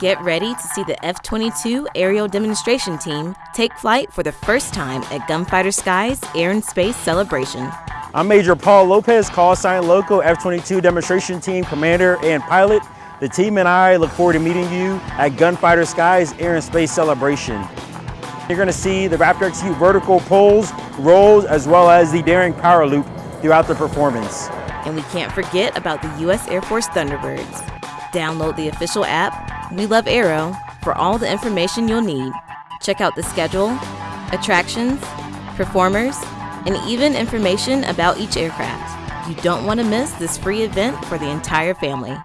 Get ready to see the F 22 aerial demonstration team take flight for the first time at Gunfighter Skies Air and Space Celebration. I'm Major Paul Lopez, call sign Loco, F-22 demonstration team commander and pilot. The team and I look forward to meeting you at Gunfighter Skies Air and Space Celebration. You're gonna see the Raptor XQ vertical pulls, rolls, as well as the Daring Power Loop throughout the performance. And we can't forget about the U.S. Air Force Thunderbirds. Download the official app, We Love Aero, for all the information you'll need. Check out the schedule, attractions, performers, and even information about each aircraft. You don't want to miss this free event for the entire family.